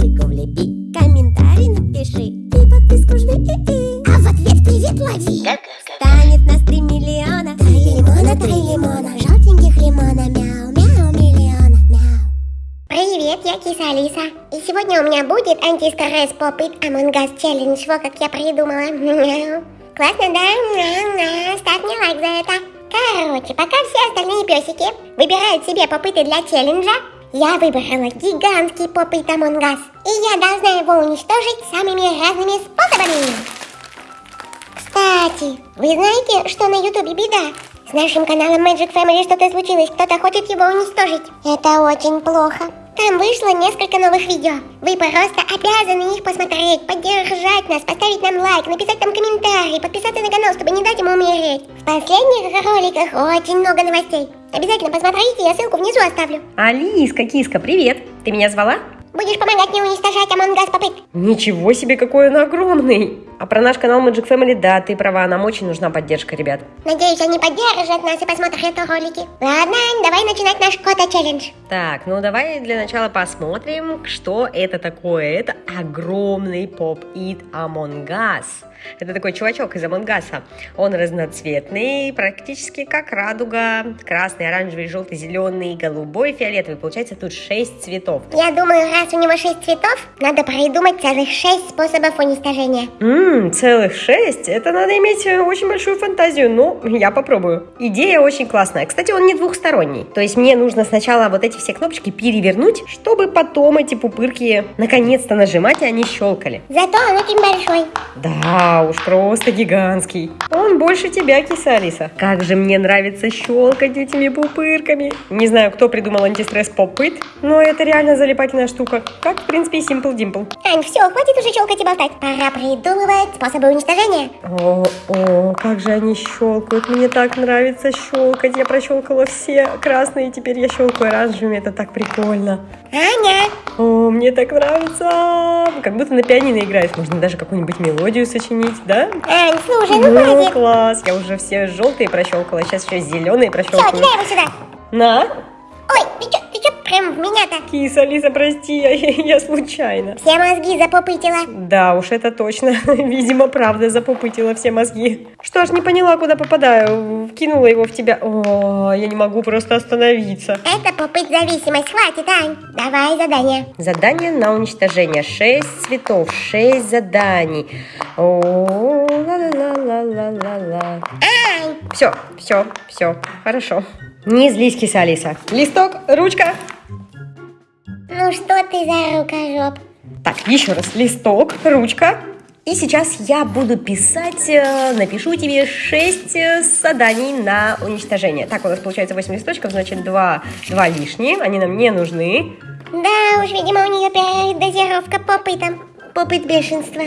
видосику влепи Комментарий напиши И подписку жми и -и. А в ответ привет лови Станет нас три миллиона Три лимона, три лимона Желтеньких лимона Мяу, мяу, миллиона, мяу Привет, я киса Алиса. И сегодня у меня будет антистресс попыт Among Us Challenge. Вот как я придумала. Мяу. Классно, да? Мяу, мяу. Ставь мне лайк за это. Короче, пока все остальные песики выбирают себе попыты для челленджа, я выбрала гигантский попыт Us. И я должна его уничтожить самыми разными способами. Кстати, вы знаете, что на ютубе беда? С нашим каналом Magic Family что-то случилось, кто-то хочет его уничтожить. Это очень плохо. Там вышло несколько новых видео. Вы просто обязаны их посмотреть, поддержать нас, поставить нам лайк, написать там комментарий, подписаться на канал, чтобы не дать ему умереть. В последних роликах очень много новостей. Обязательно посмотрите, я ссылку внизу оставлю. Алиска, киска, привет! Ты меня звала? Будешь помогать мне уничтожать Us попыт. Ничего себе, какой он огромный! А про наш канал Magic Family, да, ты права, нам очень нужна поддержка, ребят. Надеюсь, они поддержат нас и посмотрят ролики. Ладно, давай начинать наш кота-челлендж. Так, ну давай для начала посмотрим, что это такое. Это огромный поп-ит Among Us. Это такой чувачок из Амонгаса. Он разноцветный, практически как радуга. Красный, оранжевый, желтый, зеленый, голубой, фиолетовый. Получается тут 6 цветов. Я думаю, раз у него шесть цветов, надо придумать целых шесть способов уничтожения. Ммм, целых 6? Это надо иметь э, очень большую фантазию. Ну, я попробую. Идея очень классная. Кстати, он не двухсторонний. То есть мне нужно сначала вот эти все кнопочки перевернуть, чтобы потом эти пупырки наконец-то нажимать, и они щелкали. Зато он очень большой. Да уж, просто гигантский. Он больше тебя, киса Алиса. Как же мне нравится щелкать этими пупырками. Не знаю, кто придумал антистресс попыт, но это реально залипательная штука. Как, в принципе, и Simple Dimple. Ань, все, хватит уже щелкать и болтать. Пора придумывать способы уничтожения. О, о, как же они щелкают. Мне так нравится щелкать. Я прощелкала все красные, теперь я щелкаю оранжевыми. Это так прикольно. Аня, О, мне так нравится. Как будто на пианино играешь. Можно даже какую-нибудь мелодию сочинить, да? Ань, слушай, ну Ну, хватит. класс. Я уже все желтые прощелкала. Сейчас еще зеленые Все, прощелкаю. кидай его сюда. На. Прям в меня-то? Киса, Алиса, прости, я, я случайно. Все мозги запопытила. Да уж, это точно. Видимо, правда запопытила все мозги. Что ж, не поняла, куда попадаю. Вкинула его в тебя. О, я не могу просто остановиться. Это попыт зависимость. Хватит, Ань. Давай задание. Задание на уничтожение. Шесть цветов, шесть заданий. О, ла-ла-ла-ла-ла-ла. Ань, Все, все, все, хорошо. Не злись, киса Алиса. Листок, ручка. Ну что ты за рукожоп? Так, еще раз. Листок, ручка. И сейчас я буду писать, э, напишу тебе 6 заданий на уничтожение. Так, у нас получается 8 листочков, значит 2, 2 лишние, они нам не нужны. Да уж, видимо, у нее передозировка попытом. Попыт бешенства.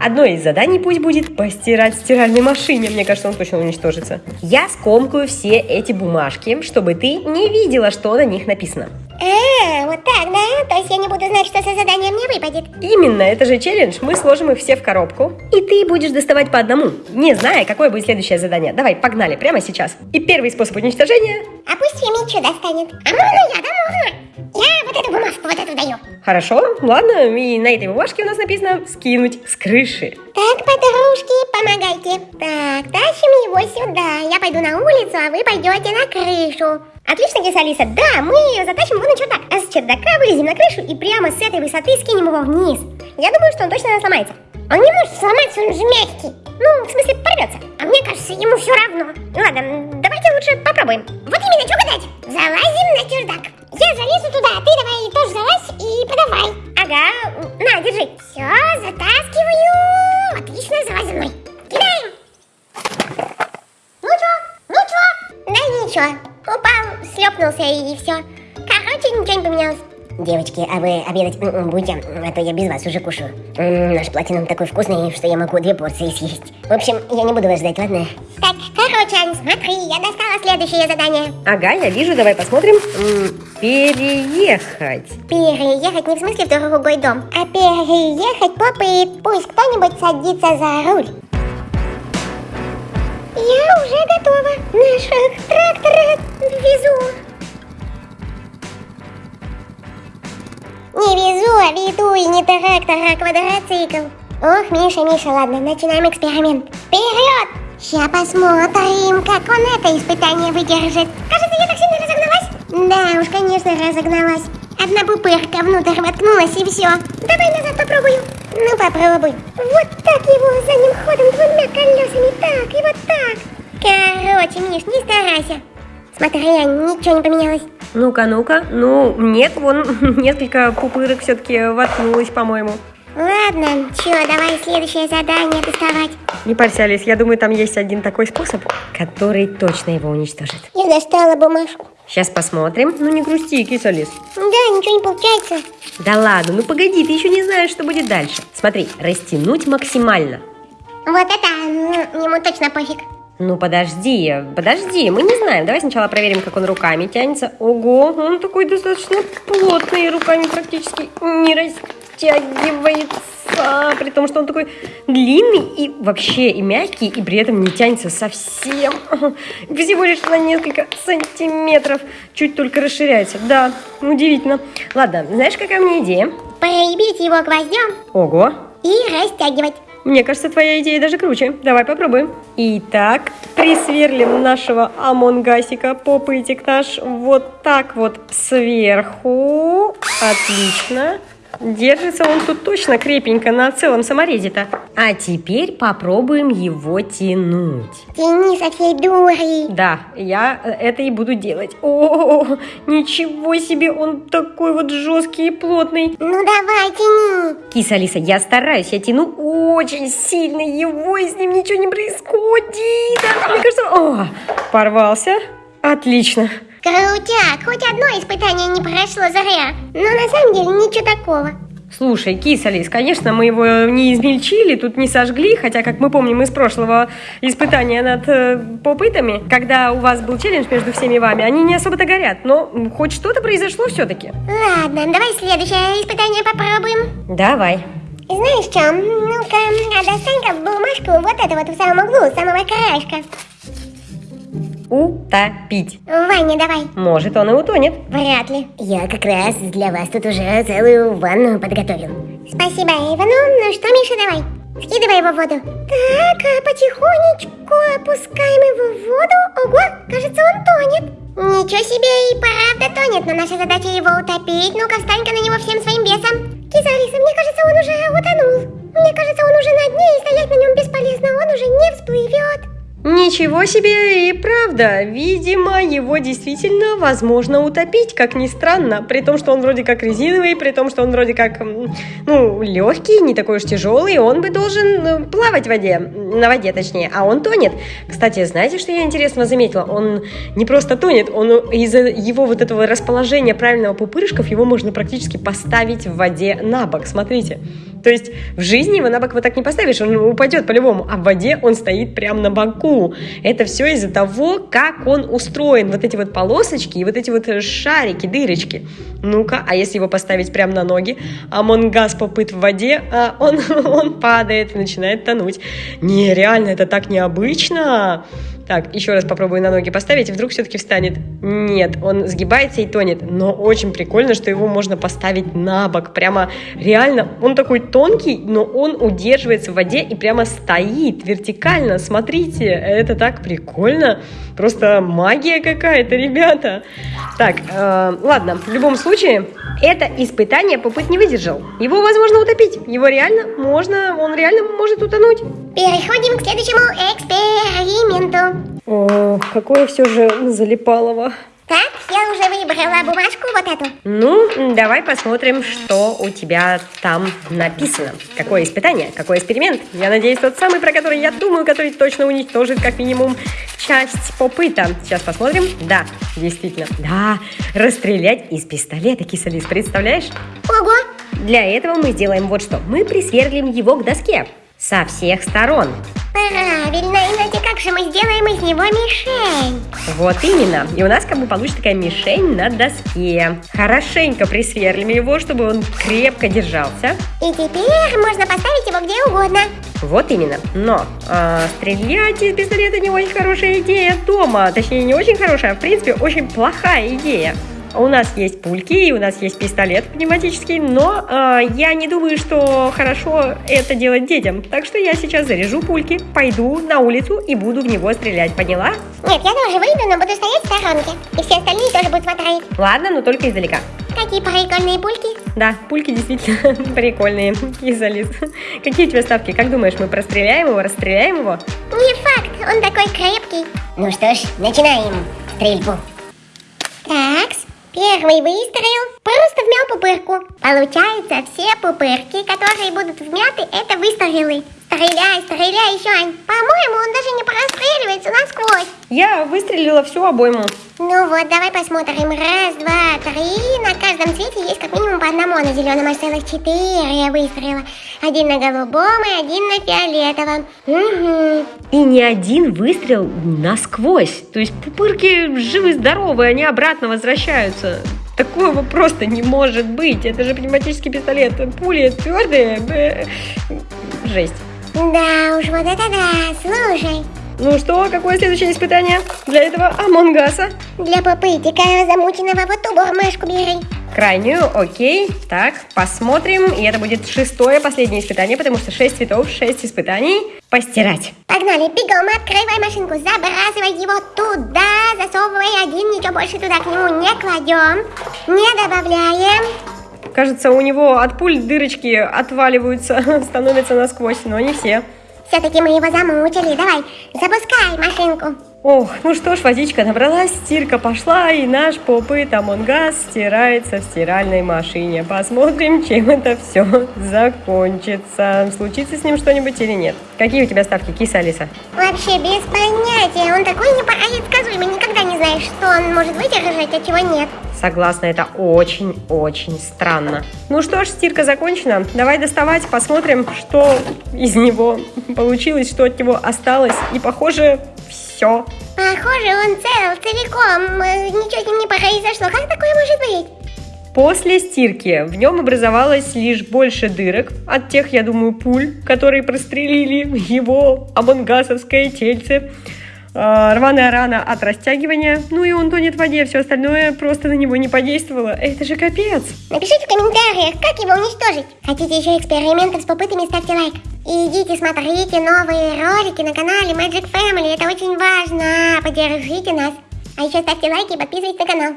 Одно из заданий пусть будет постирать в стиральной машине. Мне кажется, он точно уничтожится. Я скомкаю все эти бумажки, чтобы ты не видела, что на них написано. А, вот так, да? То есть я не буду знать, что за задание мне выпадет. Именно, это же челлендж. Мы сложим их все в коробку. И ты будешь доставать по одному, не зная, какое будет следующее задание. Давай, погнали, прямо сейчас. И первый способ уничтожения. А пусть Фемичу достанет. А можно я, да можно? Я вот эту бумажку вот эту даю. Хорошо, ладно, и на этой бумажке у нас написано «скинуть с крыши». Так, подружки, помогайте. Так, тащим его сюда. Я пойду на улицу, а вы пойдете на крышу. Отлично, киса Алиса. Да, мы затащим его на чердак. А с чердака вылезем на крышу и прямо с этой высоты скинем его вниз. Я думаю, что он точно сломается. Он не может сломаться, он же мягкий. Ну, в смысле, порвется. А мне кажется, ему все равно. Ладно, давайте лучше попробуем. Вот именно, что гадать. Залазим на чердак. Я залезу туда, а ты давай тоже залазь и подавай. Ага, на, держи. Все, затаскиваю. Отлично, залазь за мной. Кидаем. Ну чё? Ну чё? Да ничего. Упал, шлепнулся и все. Короче, ничего не поменялось. Девочки, а вы обедать будете? А то я без вас уже кушаю. М, наш платинум такой вкусный, что я могу две порции съесть. В общем, я не буду вас ждать, ладно? Так, короче, Ань, смотри, я достала следующее задание. Ага, я вижу, давай посмотрим. М, переехать. Переехать не в смысле в другой дом, а переехать попыт. Пусть кто-нибудь садится за руль. Я уже готова. Наших трактора везу. Не везу, а веду и не трактор, а квадроцикл. Ох, Миша, Миша, ладно, начинаем эксперимент. Вперед! Сейчас посмотрим, как он это испытание выдержит. Кажется, я так сильно разогналась. Да уж, конечно, разогналась. Одна пупырка внутрь воткнулась и все. Давай назад попробую. Ну, попробуй. Вот так его задним ходом двумя колесами. Так и вот так. Короче, Миш, не старайся. Смотри, ничего не поменялось. Ну-ка, ну-ка. Ну, нет, вон несколько пупырок все-таки воткнулось, по-моему. Ладно, чё, давай следующее задание доставать. Не парься, Алис, я думаю, там есть один такой способ, который точно его уничтожит. Я достала бумажку. Сейчас посмотрим. Ну не грусти, кис Алис. Да, ничего не получается. Да ладно, ну погоди, ты еще не знаешь, что будет дальше. Смотри, растянуть максимально. Вот это, ну, ему точно пофиг. Ну подожди, подожди, мы не знаем. Давай сначала проверим, как он руками тянется. Ого, он такой достаточно плотный, руками практически не растягивается. При том, что он такой длинный и вообще и мягкий, и при этом не тянется совсем. Всего лишь на несколько сантиметров. Чуть только расширяется. Да, удивительно. Ладно, знаешь, какая у меня идея? Прибить его гвоздем Ого, и растягивать. Мне кажется, твоя идея даже круче. Давай попробуем. Итак, присверлим нашего амонгасика, попытик наш, вот так вот сверху. Отлично. Держится он тут точно крепенько на целом саморезе-то. А теперь попробуем его тянуть. Тяни со всей дури. Да, я э, это и буду делать. О, ничего себе, он такой вот жесткий и плотный. Ну давай, тяни. Киса Алиса, я стараюсь, я тяну очень сильно его, и с ним ничего не происходит. Мне кажется, о, порвался. Отлично. Крутяк, хоть одно испытание не прошло зря. Но на самом деле ничего такого. Слушай, кис, Алис, конечно, мы его не измельчили, тут не сожгли, хотя, как мы помним из прошлого испытания над э, попытами, когда у вас был челлендж между всеми вами, они не особо-то горят, но хоть что-то произошло все-таки. Ладно, давай следующее испытание попробуем. Давай. Знаешь что, ну-ка, а достань-ка бумажку вот эту вот в самом углу, самого краешка. Утопить. Ваня, давай. Может, он и утонет. Вряд ли. Я как раз для вас тут уже целую ванну подготовил. Спасибо, Эйва. Ну, что, Миша, давай. Скидывай его в воду. Так, а потихонечку опускаем его в воду. Ого, кажется, он тонет. Ничего себе, и правда тонет, но наша задача его утопить. Ну-ка, встань-ка на него всем своим весом. Киза Алиса, мне кажется, он уже утонул. Мне кажется, он уже на дне, и стоять на нем бесполезно, он уже не всплывет. Ничего себе, и правда, видимо, его действительно возможно утопить, как ни странно, при том, что он вроде как резиновый, при том, что он вроде как, ну, легкий, не такой уж тяжелый, он бы должен э, плавать в воде, на воде точнее, а он тонет. Кстати, знаете, что я интересно заметила? Он не просто тонет, он из-за его вот этого расположения правильного пупырышков, его можно практически поставить в воде на бок, смотрите. То есть в жизни его на бок вот так не поставишь, он упадет по-любому, а в воде он стоит прямо на боку. Это все из-за того, как он устроен. Вот эти вот полосочки и вот эти вот шарики, дырочки. Ну-ка, а если его поставить прямо на ноги, а Монгас попыт в воде, а он, он падает и начинает тонуть. Не, реально, это так необычно. Так, еще раз попробую на ноги поставить, и вдруг все-таки встанет. Нет, он сгибается и тонет. Но очень прикольно, что его можно поставить на бок. Прямо реально, он такой тонкий, но он удерживается в воде и прямо стоит вертикально. Смотрите, это так прикольно. Просто магия какая-то, ребята. Так, э, ладно, в любом случае, это испытание попыт не выдержал. Его возможно утопить. Его реально можно, он реально может утонуть. Переходим к следующему эксперименту. Какое все же залипалово. Так, я уже выбрала бумажку вот эту. Ну, давай посмотрим, что у тебя там написано. Какое испытание, какой эксперимент. Я надеюсь, тот самый, про который я думаю, который точно уничтожит как минимум часть попыта. Сейчас посмотрим. Да, действительно. Да, расстрелять из пистолета, кисалис, представляешь? Ого, Для этого мы сделаем вот что. Мы присверлим его к доске со всех сторон. правильно, иначе как же мы сделаем из него мишень? Вот именно. И у нас как бы получится такая мишень на доске. Хорошенько присверлим его, чтобы он крепко держался. И теперь можно поставить его где угодно. Вот именно. Но а, стрелять из пистолета не очень хорошая идея дома. Точнее, не очень хорошая, а в принципе очень плохая идея. У нас есть пульки, и у нас есть пистолет пневматический, но э, я не думаю, что хорошо это делать детям. Так что я сейчас заряжу пульки, пойду на улицу и буду в него стрелять, поняла? Нет, я тоже выйду, но буду стоять в сторонке. И все остальные тоже будут смотреть. Ладно, но только издалека. Какие прикольные пульки. Да, пульки действительно прикольные, Кизалис. Какие у тебя ставки? Как думаешь, мы простреляем его, расстреляем его? Не факт, он такой крепкий. Ну что ж, начинаем стрельбу. Такс, первый выстрел. Просто вмял пупырку. Получается, все пупырки, которые будут вмяты, это выстрелы. Стреляй, стреляй еще, Ань. По-моему, он даже не простреливается насквозь. Я выстрелила всю обойму. Ну вот, давай посмотрим. Раз, два, три. На каждом цвете есть как минимум по одному. На зеленом аж целых четыре выстрела. Один на голубом и один на фиолетовом. Угу. И ни один выстрел насквозь. То есть пупырки живы-здоровы, они обратно возвращаются. Такого просто не может быть. Это же пневматический пистолет. Пули твердые. Жесть. Да уж, вот это да. Слушай, Ну что, какое следующее испытание для этого Амонгаса? для папытика замученного вот ту бормашку бери. Крайнюю, окей. Так, посмотрим. И это будет шестое, последнее испытание, потому что шесть цветов, шесть испытаний. Постирать. Погнали, бегом, открывай машинку, забрасывай его туда, засовывай один, ничего больше туда к нему не кладем, не добавляем. Кажется, у него вот пупырочки отваливаются, становятся насквозь, но не все. Все-таки мы его замучили, давай, запускай машинку. Ох, ну что ж, водичка набралась, стирка пошла, и наш pop it Among Us стирается в стиральной машине. Посмотрим, чем это все закончится. Случится с ним что-нибудь или нет. Какие у тебя ставки, киса Алиса? Вообще без понятия, он такой непредсказуемый, никогда не знаешь, что он может выдержать, а чего нет. Согласна, это очень-очень странно. Ну что ж, стирка закончена. Давай доставать, посмотрим, что из него получилось, что от него осталось. И похоже, все. Похоже, он цел, целиком, э, ничего с ним не произошло, как такое может быть? После стирки в нем образовалось лишь больше дырок от тех, я думаю, пуль, которые прострелили его амонгасовское тельце. А, Рваная рана от растягивания, ну и он тонет в воде, все остальное просто на него не подействовало. Это же капец! Напишите в комментариях, как его уничтожить. Хотите еще экспериментов с попытами, ставьте лайк. И идите смотрите новые ролики на канале Magic Family, это очень важно. Поддержите нас. А еще ставьте лайки и подписывайтесь на канал.